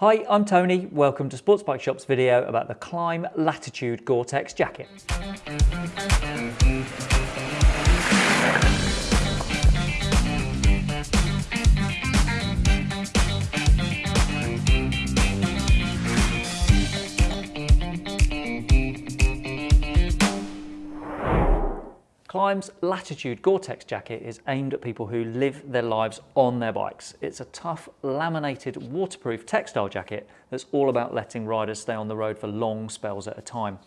Hi, I'm Tony. Welcome to Sports Bike Shop's video about the Klim Latitude Gore-Tex jacket. Klim's Latitude Gore-Tex jacket is aimed at people who live their lives on their bikes. It's a tough, laminated, waterproof textile jacket that's all about letting riders stay on the road for long spells at a time.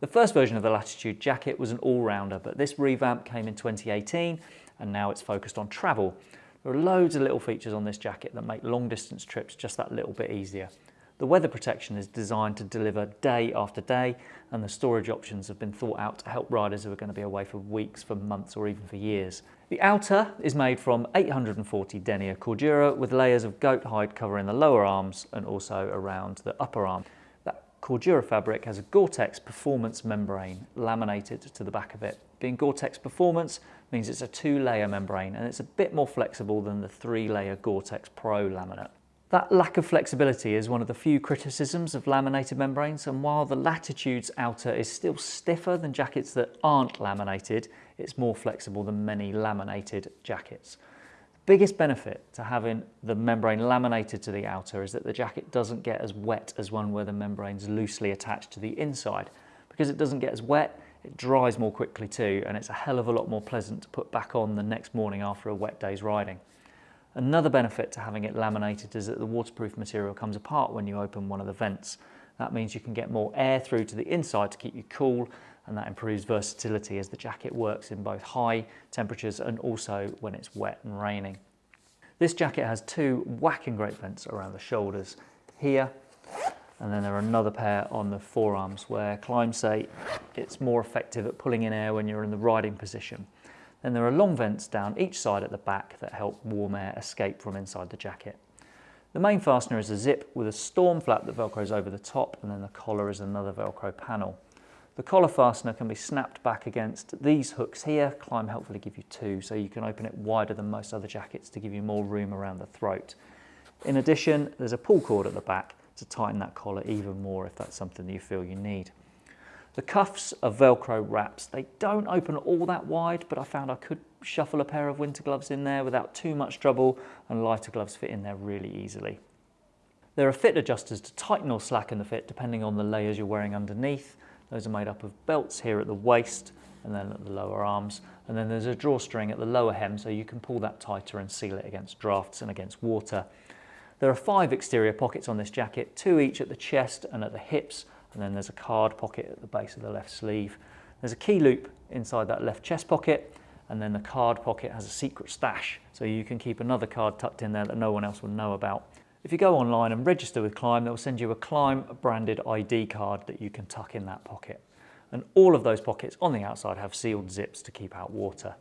The first version of the Latitude jacket was an all-rounder, but this revamp came in 2018 and now it's focused on travel. There are loads of little features on this jacket that make long distance trips just that little bit easier. The weather protection is designed to deliver day after day and the storage options have been thought out to help riders who are going to be away for weeks, for months or even for years. The outer is made from 840 denier cordura with layers of goat hide covering the lower arms and also around the upper arm. That cordura fabric has a Gore-Tex performance membrane laminated to the back of it. Being Gore-Tex performance means it's a two layer membrane and it's a bit more flexible than the three layer Gore-Tex Pro laminate. That lack of flexibility is one of the few criticisms of laminated membranes and while the Latitude's outer is still stiffer than jackets that aren't laminated, it's more flexible than many laminated jackets. The biggest benefit to having the membrane laminated to the outer is that the jacket doesn't get as wet as one where the membrane's loosely attached to the inside. Because it doesn't get as wet, it dries more quickly too and it's a hell of a lot more pleasant to put back on the next morning after a wet day's riding. Another benefit to having it laminated is that the waterproof material comes apart when you open one of the vents. That means you can get more air through to the inside to keep you cool and that improves versatility as the jacket works in both high temperatures and also when it's wet and raining. This jacket has two whacking great vents around the shoulders here and then there are another pair on the forearms where Klim say it's more effective at pulling in air when you're in the riding position. Then there are long vents down each side at the back that help warm air escape from inside the jacket. The main fastener is a zip with a storm flap that velcros over the top and then the collar is another velcro panel. The collar fastener can be snapped back against these hooks here. Klim helpfully give you two so you can open it wider than most other jackets to give you more room around the throat. In addition, there's a pull cord at the back to tighten that collar even more if that's something that you feel you need. The cuffs are Velcro wraps. They don't open all that wide, but I found I could shuffle a pair of winter gloves in there without too much trouble and lighter gloves fit in there really easily. There are fit adjusters to tighten or slacken the fit depending on the layers you're wearing underneath. Those are made up of belts here at the waist and then at the lower arms. And then there's a drawstring at the lower hem so you can pull that tighter and seal it against drafts and against water. There are five exterior pockets on this jacket, two each at the chest and at the hips and then there's a card pocket at the base of the left sleeve. There's a key loop inside that left chest pocket and then the card pocket has a secret stash so you can keep another card tucked in there that no one else will know about. If you go online and register with Klim, they'll send you a Klim branded ID card that you can tuck in that pocket. And all of those pockets on the outside have sealed zips to keep out water.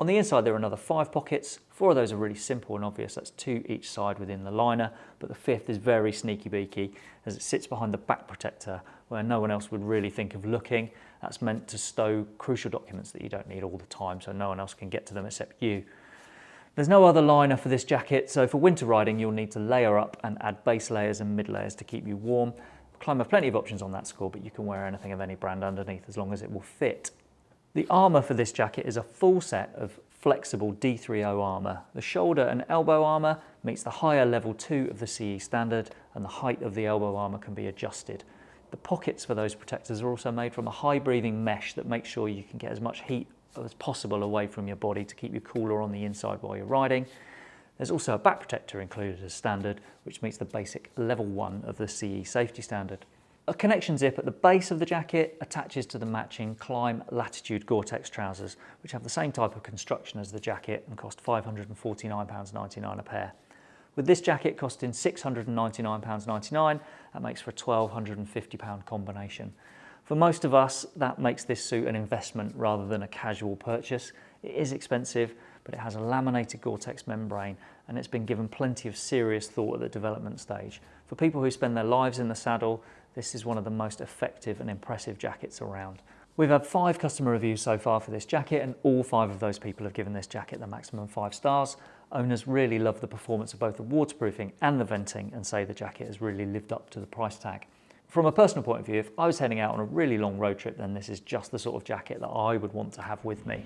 On the inside there are another five pockets. Four of those are really simple and obvious, that's two each side within the liner, but the fifth is very sneaky beaky as it sits behind the back protector where no one else would really think of looking. That's meant to stow crucial documents that you don't need all the time so no one else can get to them except you. There's no other liner for this jacket, so for winter riding you'll need to layer up and add base layers and mid layers to keep you warm. Have plenty of options on that score, but you can wear anything of any brand underneath as long as it will fit. The armour for this jacket is a full set of flexible D3O armour. The shoulder and elbow armour meets the higher level 2 of the CE standard and the height of the elbow armour can be adjusted. The pockets for those protectors are also made from a high breathing mesh that makes sure you can get as much heat as possible away from your body to keep you cooler on the inside while you're riding. There's also a back protector included as standard, which meets the basic level one of the CE safety standard. A connection zip at the base of the jacket attaches to the matching Klim Latitude Gore-Tex trousers, which have the same type of construction as the jacket and cost £549.99 a pair. With this jacket costing £699.99, that makes for a £1,250 combination. For most of us, that makes this suit an investment rather than a casual purchase. It is expensive, but it has a laminated Gore-Tex membrane and it's been given plenty of serious thought at the development stage. For people who spend their lives in the saddle, this is one of the most effective and impressive jackets around. We've had five customer reviews so far for this jacket and all five of those people have given this jacket the maximum five stars. Owners really love the performance of both the waterproofing and the venting and say the jacket has really lived up to the price tag. From a personal point of view, if I was heading out on a really long road trip, then this is just the sort of jacket that I would want to have with me.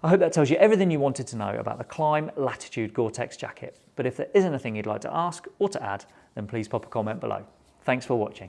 I hope that tells you everything you wanted to know about the Klim Latitude Gore-Tex jacket. But if there is anything you'd like to ask or to add, then please pop a comment below. Thanks for watching.